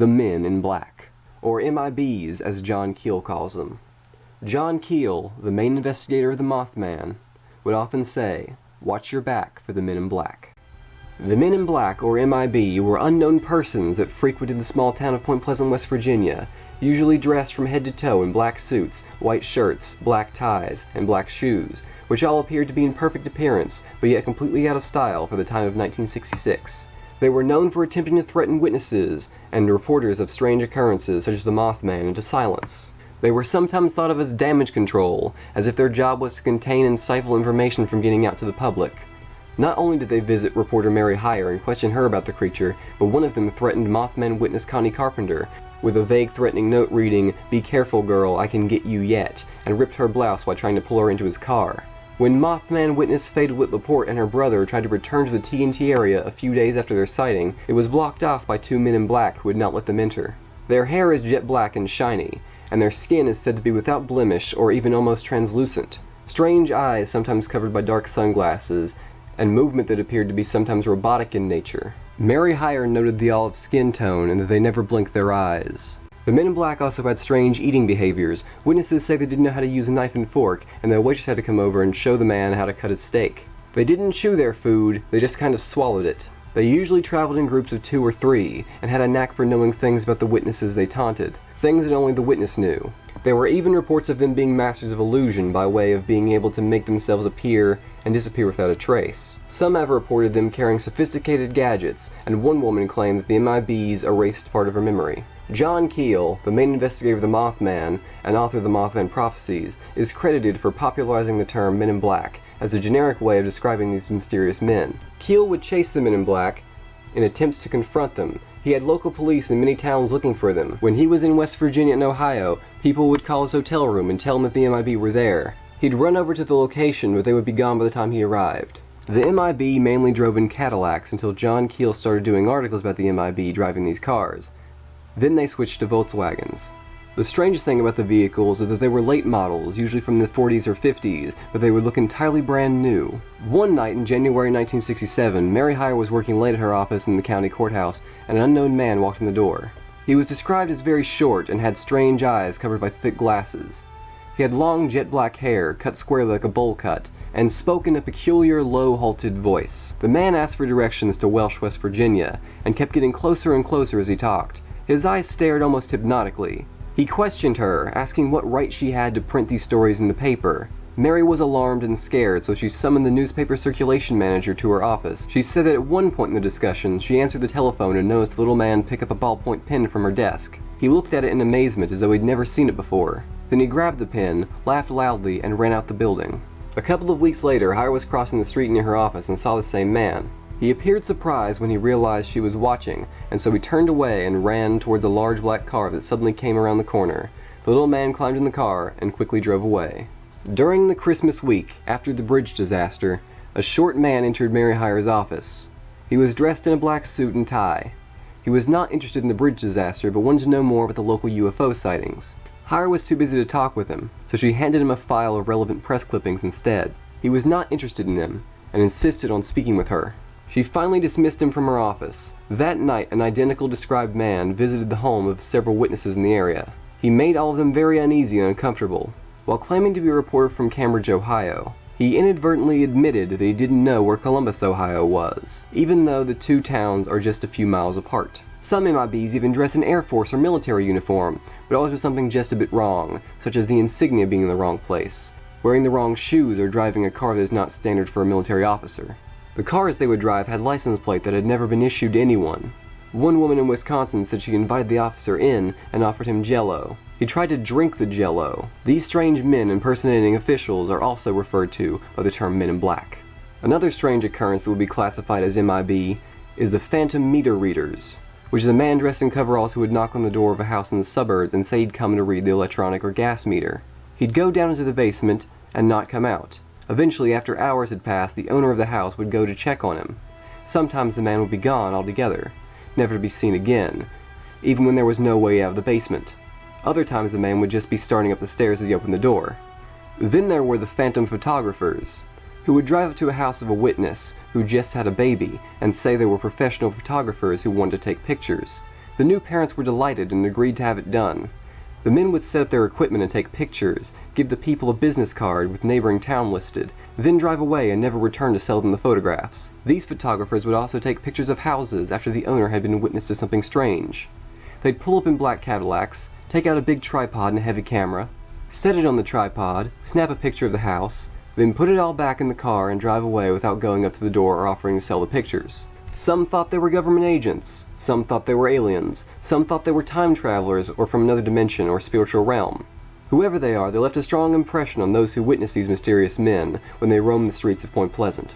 the Men in Black, or MIBs as John Keel calls them. John Keel, the main investigator of the Mothman, would often say, watch your back for the Men in Black. The Men in Black, or MIB, were unknown persons that frequented the small town of Point Pleasant, West Virginia, usually dressed from head to toe in black suits, white shirts, black ties, and black shoes, which all appeared to be in perfect appearance, but yet completely out of style for the time of 1966. They were known for attempting to threaten witnesses and reporters of strange occurrences such as the Mothman into silence. They were sometimes thought of as damage control, as if their job was to contain and stifle information from getting out to the public. Not only did they visit reporter Mary Hyre and question her about the creature, but one of them threatened Mothman witness Connie Carpenter with a vague threatening note reading, Be careful girl, I can get you yet, and ripped her blouse while trying to pull her into his car. When Mothman witness Faye Whit Laporte and her brother tried to return to the TNT area a few days after their sighting, it was blocked off by two men in black who would not let them enter. Their hair is jet black and shiny, and their skin is said to be without blemish or even almost translucent. Strange eyes sometimes covered by dark sunglasses, and movement that appeared to be sometimes robotic in nature. Mary Hyre noted the olive skin tone and that they never blinked their eyes. The men in black also had strange eating behaviors. Witnesses say they didn't know how to use a knife and fork, and the waitress had to come over and show the man how to cut his steak. They didn't chew their food, they just kind of swallowed it. They usually traveled in groups of two or three, and had a knack for knowing things about the witnesses they taunted, things that only the witness knew. There were even reports of them being masters of illusion by way of being able to make themselves appear and disappear without a trace. Some have reported them carrying sophisticated gadgets, and one woman claimed that the MIBs erased part of her memory. John Keel, the main investigator of the Mothman and author of the Mothman Prophecies, is credited for popularizing the term Men in Black as a generic way of describing these mysterious men. Keel would chase the Men in Black in attempts to confront them. He had local police in many towns looking for them. When he was in West Virginia and Ohio, people would call his hotel room and tell him that the MIB were there. He'd run over to the location, but they would be gone by the time he arrived. The MIB mainly drove in Cadillacs until John Keel started doing articles about the MIB driving these cars. Then they switched to Volkswagens. The strangest thing about the vehicles is that they were late models, usually from the 40s or 50s, but they would look entirely brand new. One night in January 1967, Mary Hyre was working late at her office in the county courthouse, and an unknown man walked in the door. He was described as very short and had strange eyes covered by thick glasses. He had long jet black hair, cut squarely like a bowl cut, and spoke in a peculiar low halted voice. The man asked for directions to Welch, West Virginia, and kept getting closer and closer as he talked. His eyes stared almost hypnotically. He questioned her, asking what right she had to print these stories in the paper. Mary was alarmed and scared, so she summoned the newspaper circulation manager to her office. She said that at one point in the discussion, she answered the telephone and noticed the little man pick up a ballpoint pen from her desk. He looked at it in amazement as though he'd never seen it before. Then he grabbed the pen, laughed loudly, and ran out the building. A couple of weeks later, Hyre was crossing the street near her office and saw the same man. He appeared surprised when he realized she was watching, and so he turned away and ran towards a large black car that suddenly came around the corner. The little man climbed in the car and quickly drove away. During the Christmas week, after the bridge disaster, a short man entered Mary Hyre's office. He was dressed in a black suit and tie. He was not interested in the bridge disaster, but wanted to know more about the local UFO sightings. Hyre was too busy to talk with him, so she handed him a file of relevant press clippings instead. He was not interested in them, and insisted on speaking with her. She finally dismissed him from her office. That night, an identical described man visited the home of several witnesses in the area. He made all of them very uneasy and uncomfortable. While claiming to be a reporter from Cambridge, Ohio, he inadvertently admitted that he didn't know where Columbus, Ohio was, even though the two towns are just a few miles apart. Some MIBs even dress in Air Force or military uniform, but always with something just a bit wrong, such as the insignia being in the wrong place, wearing the wrong shoes, or driving a car that is not standard for a military officer. The cars they would drive had license plate that had never been issued to anyone. One woman in Wisconsin said she invited the officer in and offered him jello. He tried to drink the jello. These strange men impersonating officials are also referred to by the term men in black. Another strange occurrence that would be classified as MIB is the phantom meter readers, which is a man dressed in coveralls who would knock on the door of a house in the suburbs and say he'd come to read the electronic or gas meter. He'd go down into the basement and not come out. Eventually, after hours had passed, the owner of the house would go to check on him. Sometimes the man would be gone altogether, never to be seen again, even when there was no way out of the basement. Other times the man would just be starting up the stairs as he opened the door. Then there were the phantom photographers, who would drive up to a house of a witness who just had a baby and say they were professional photographers who wanted to take pictures. The new parents were delighted and agreed to have it done. The men would set up their equipment and take pictures, give the people a business card with neighboring town listed, then drive away and never return to sell them the photographs. These photographers would also take pictures of houses after the owner had been witness to something strange. They'd pull up in black Cadillacs, take out a big tripod and a heavy camera, set it on the tripod, snap a picture of the house, then put it all back in the car and drive away without going up to the door or offering to sell the pictures. Some thought they were government agents, some thought they were aliens, some thought they were time travelers or from another dimension or spiritual realm. Whoever they are, they left a strong impression on those who witnessed these mysterious men when they roamed the streets of Point Pleasant.